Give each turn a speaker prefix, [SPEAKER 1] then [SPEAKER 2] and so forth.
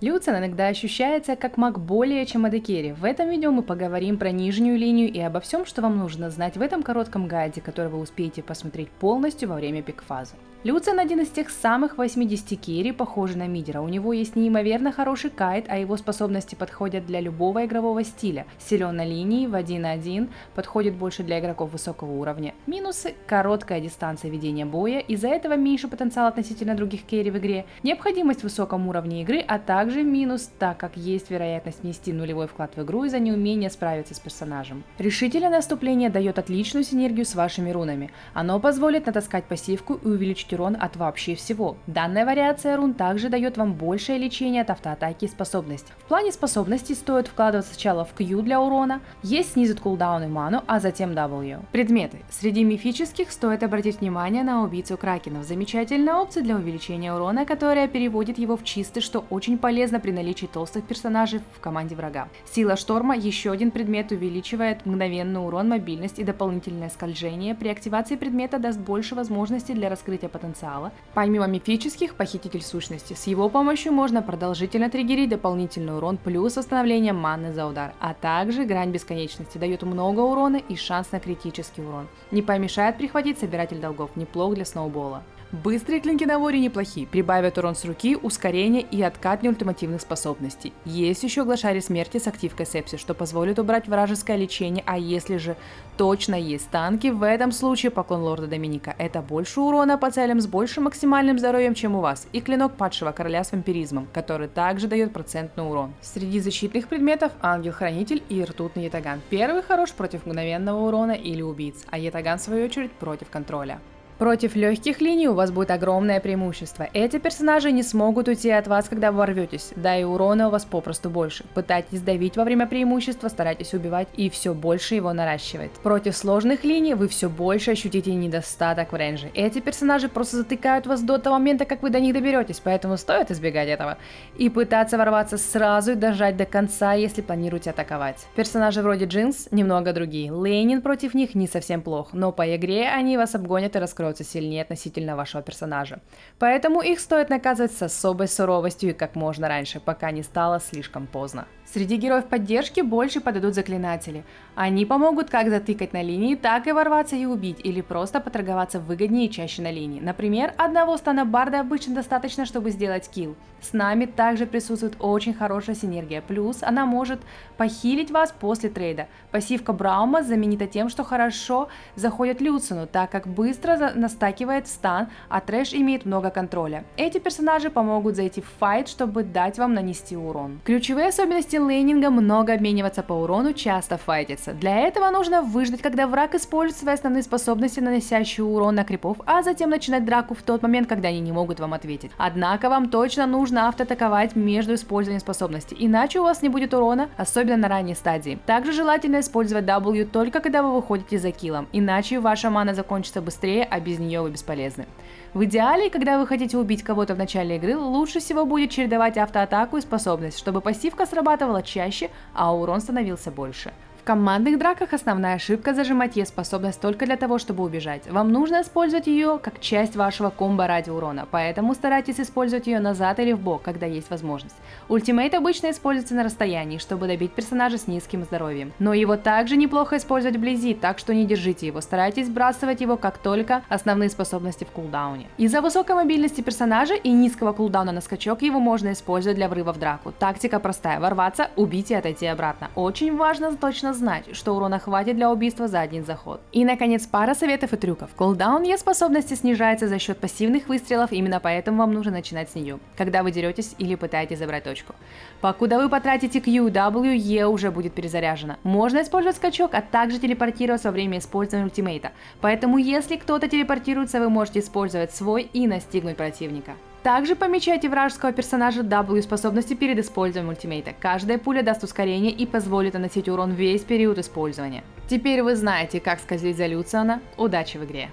[SPEAKER 1] Люциан иногда ощущается как маг более чем AD carry. В этом видео мы поговорим про нижнюю линию и обо всем, что вам нужно знать в этом коротком гайде, который вы успеете посмотреть полностью во время пик-фазы. Люциан один из тех самых AD carry, похожий на мидера. У него есть неимоверно хороший кайт, а его способности подходят для любого игрового стиля. Силен на линии, в 1-1, подходит больше для игроков высокого уровня. Минусы – короткая дистанция ведения боя, из-за этого меньше потенциал относительно других carry в игре, необходимость в высоком уровне игры, а также минус, так как есть вероятность внести нулевой вклад в игру из-за неумения справиться с персонажем. Решительное наступление дает отличную синергию с вашими рунами. Оно позволит натаскать пассивку и увеличить урон от вообще всего. Данная вариация рун также дает вам большее лечение от автоатаки и способностей. В плане способностей стоит вкладывать сначала в Q для урона, есть снизит кулдаун и ману, а затем W. Предметы. Среди мифических стоит обратить внимание на убийцу кракенов. Замечательная опция для увеличения урона, которая переводит его в чистый, что очень полезно при наличии толстых персонажей в команде врага. Сила шторма еще один предмет увеличивает мгновенный урон, мобильность и дополнительное скольжение. При активации предмета даст больше возможностей для раскрытия потенциала. Помимо мифических, похититель сущности. С его помощью можно продолжительно триггерить дополнительный урон плюс восстановление маны за удар, а также грань бесконечности дает много урона и шанс на критический урон. Не помешает прихватить собиратель долгов, неплох для сноубола. Быстрые клинки на воре неплохи, прибавят урон с руки, ускорение и откат неультимативных способностей. Есть еще глашари смерти с активкой сепси, что позволит убрать вражеское лечение, а если же точно есть танки, в этом случае поклон лорда Доминика. Это больше урона по целям с большим максимальным здоровьем, чем у вас, и клинок падшего короля с вампиризмом, который также дает процентный урон. Среди защитных предметов ангел-хранитель и ртутный ятаган. Первый хорош против мгновенного урона или убийц, а ятаган в свою очередь против контроля. Против легких линий у вас будет огромное преимущество. Эти персонажи не смогут уйти от вас, когда вы ворветесь, да и урона у вас попросту больше. Пытайтесь давить во время преимущества, старайтесь убивать и все больше его наращивает. Против сложных линий вы все больше ощутите недостаток в рейнже. Эти персонажи просто затыкают вас до того момента, как вы до них доберетесь, поэтому стоит избегать этого. И пытаться ворваться сразу и дожать до конца, если планируете атаковать. Персонажи вроде Джинс немного другие. Лейнин против них не совсем плох, но по игре они вас обгонят и раскроют становятся сильнее относительно вашего персонажа. Поэтому их стоит наказывать с особой суровостью и как можно раньше, пока не стало слишком поздно. Среди героев поддержки больше подойдут заклинатели. Они помогут как затыкать на линии, так и ворваться и убить, или просто поторговаться выгоднее и чаще на линии. Например, одного стана барда обычно достаточно, чтобы сделать килл. С нами также присутствует очень хорошая синергия, плюс она может похилить вас после трейда. Пассивка Браума знаменита тем, что хорошо заходит Люцину, так как быстро настакивает стан, а трэш имеет много контроля. Эти персонажи помогут зайти в файт, чтобы дать вам нанести урон. Ключевые особенности лейнинга много обмениваться по урону, часто файтиться. Для этого нужно выждать, когда враг использует свои основные способности, наносящие урон на крипов, а затем начинать драку в тот момент, когда они не могут вам ответить. Однако вам точно нужно автоатаковать между использованием способностей, иначе у вас не будет урона, особенно на ранней стадии. Также желательно использовать W только когда вы выходите за киллом, иначе ваша мана закончится быстрее, а без нее вы бесполезны. В идеале, когда вы хотите убить кого-то в начале игры, лучше всего будет чередовать автоатаку и способность, чтобы пассивка срабатывала чаще, а урон становился больше командных драках основная ошибка зажимать E способность только для того, чтобы убежать. Вам нужно использовать ее как часть вашего комбо ради урона, поэтому старайтесь использовать ее назад или в бок, когда есть возможность. Ультимейт обычно используется на расстоянии, чтобы добить персонажа с низким здоровьем. Но его также неплохо использовать вблизи, так что не держите его, старайтесь сбрасывать его как только основные способности в кулдауне. Из-за высокой мобильности персонажа и низкого кулдауна на скачок его можно использовать для врыва в драку. Тактика простая, ворваться, убить и отойти обратно. Очень важно точно знать, что урона хватит для убийства за один заход. И наконец пара советов и трюков. Кулдаун Е способности снижается за счет пассивных выстрелов, именно поэтому вам нужно начинать с нее, когда вы деретесь или пытаетесь забрать точку. Покуда вы потратите Q, W, E уже будет перезаряжена. Можно использовать скачок, а также телепортироваться во время использования ультимейта. Поэтому если кто-то телепортируется, вы можете использовать свой и настигнуть противника. Также помечайте вражеского персонажа W способности перед использованием ультимейта. Каждая пуля даст ускорение и позволит наносить урон весь период использования. Теперь вы знаете, как скользить за Люциана. Удачи в игре!